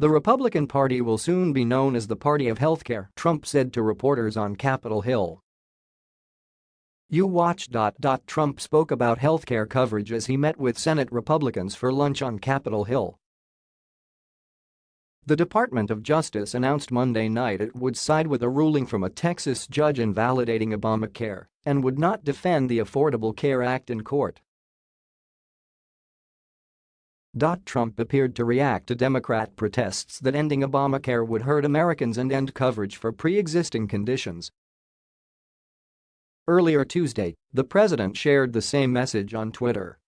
The Republican Party will soon be known as the Party of Healthcare, Trump said to reporters on Capitol Hill. You watch. Trump spoke about healthcare coverage as he met with Senate Republicans for lunch on Capitol Hill. The Department of Justice announced Monday night it would side with a ruling from a Texas judge invalidating Obamacare and would not defend the Affordable Care Act in court. Trump appeared to react to Democrat protests that ending Obamacare would hurt Americans and end coverage for pre-existing conditions Earlier Tuesday, the president shared the same message on Twitter.